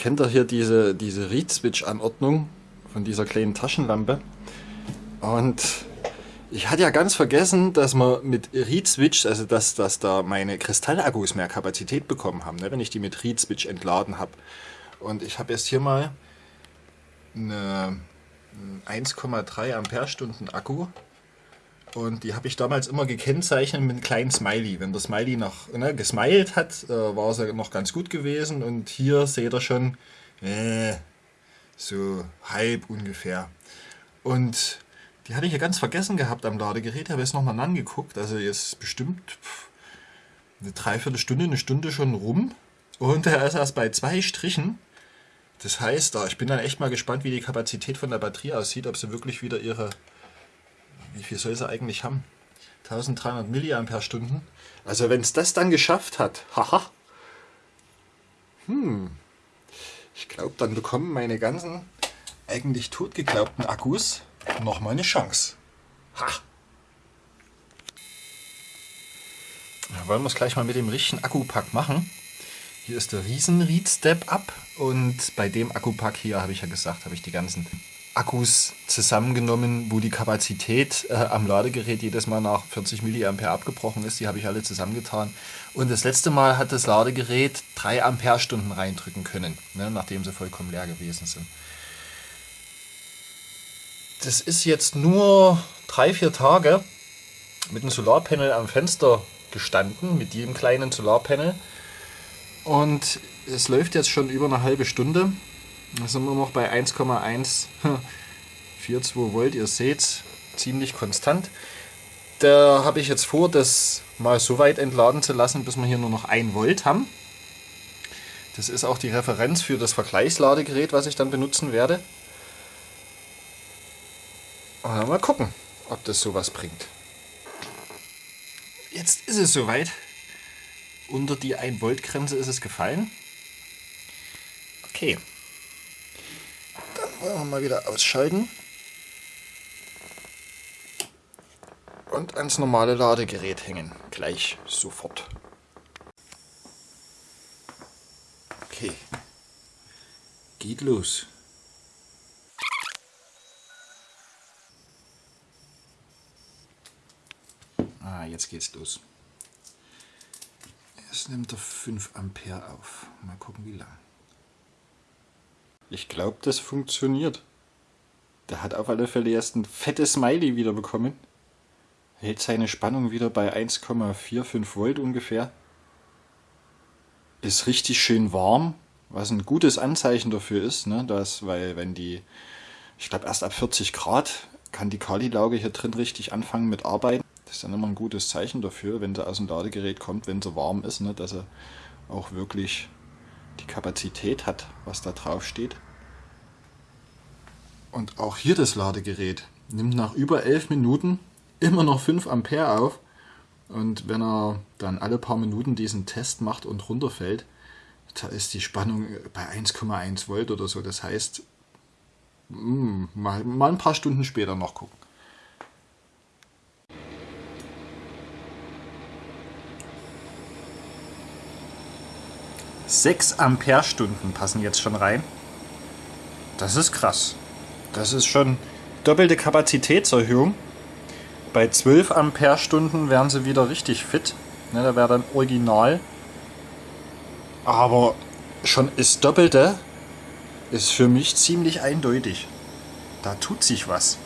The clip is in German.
kennt ihr hier diese, diese Read-Switch-Anordnung von dieser kleinen Taschenlampe. Und ich hatte ja ganz vergessen, dass man mit Read-Switch, also dass, dass da meine Kristallakkus mehr Kapazität bekommen haben, ne, wenn ich die mit Read-Switch entladen habe. Und ich habe jetzt hier mal eine 1,3 Ampere-Stunden Akku und die habe ich damals immer gekennzeichnet mit einem kleinen Smiley. Wenn der Smiley noch ne, gesmiled hat, äh, war es ja noch ganz gut gewesen. Und hier seht ihr schon, äh, so halb ungefähr. Und die hatte ich ja ganz vergessen gehabt am Ladegerät. Habe jetzt nochmal angeguckt. Also jetzt bestimmt eine Dreiviertelstunde, eine Stunde schon rum. Und er ist erst bei zwei Strichen. Das heißt, ich bin dann echt mal gespannt, wie die Kapazität von der Batterie aussieht, ob sie wirklich wieder ihre wie viel soll sie eigentlich haben? 1300 mAh. Also wenn es das dann geschafft hat, haha, hm, ich glaube, dann bekommen meine ganzen eigentlich totgeglaubten Akkus nochmal eine Chance. Ha! Ja, wollen wir es gleich mal mit dem richtigen Akkupack machen. Hier ist der Riesen Read Step Up und bei dem Akkupack hier habe ich ja gesagt, habe ich die ganzen Akkus zusammengenommen, wo die Kapazität äh, am Ladegerät jedes Mal nach 40 mA abgebrochen ist. Die habe ich alle zusammengetan. Und das letzte Mal hat das Ladegerät 3 Ampere-Stunden reindrücken können, ne, nachdem sie vollkommen leer gewesen sind. Das ist jetzt nur 3-4 Tage mit einem Solarpanel am Fenster gestanden, mit jedem kleinen Solarpanel. Und es läuft jetzt schon über eine halbe Stunde. Da sind wir noch bei 1,142 Volt. Ihr seht, ziemlich konstant. Da habe ich jetzt vor, das mal so weit entladen zu lassen, bis wir hier nur noch 1 Volt haben. Das ist auch die Referenz für das Vergleichsladegerät, was ich dann benutzen werde. Und mal gucken, ob das sowas bringt. Jetzt ist es soweit. Unter die 1 Volt Grenze ist es gefallen. Okay. Mal wieder ausschalten. Und ans normale Ladegerät hängen. Gleich sofort. Okay. Geht los. Ah, jetzt geht's los. Jetzt nimmt er 5 Ampere auf. Mal gucken, wie lang. Ich glaube, das funktioniert. Der hat auf alle Fälle erst ein fettes Smiley wieder bekommen. Hält seine Spannung wieder bei 1,45 Volt ungefähr. Ist richtig schön warm, was ein gutes Anzeichen dafür ist, ne? dass, weil wenn die, ich glaube erst ab 40 Grad kann die Kali-Lauge hier drin richtig anfangen mit Arbeiten. Das ist dann immer ein gutes Zeichen dafür, wenn sie aus dem Ladegerät kommt, wenn sie warm ist, ne? dass sie auch wirklich die Kapazität hat, was da drauf steht. Und auch hier das Ladegerät nimmt nach über 11 Minuten immer noch 5 Ampere auf. Und wenn er dann alle paar Minuten diesen Test macht und runterfällt, da ist die Spannung bei 1,1 Volt oder so. Das heißt, mm, mal, mal ein paar Stunden später noch gucken. 6 Ampere-Stunden passen jetzt schon rein. Das ist krass. Das ist schon doppelte Kapazitätserhöhung. Bei 12 Ampere-Stunden wären sie wieder richtig fit. Ne, da wäre dann original. Aber schon das Doppelte ist für mich ziemlich eindeutig. Da tut sich was.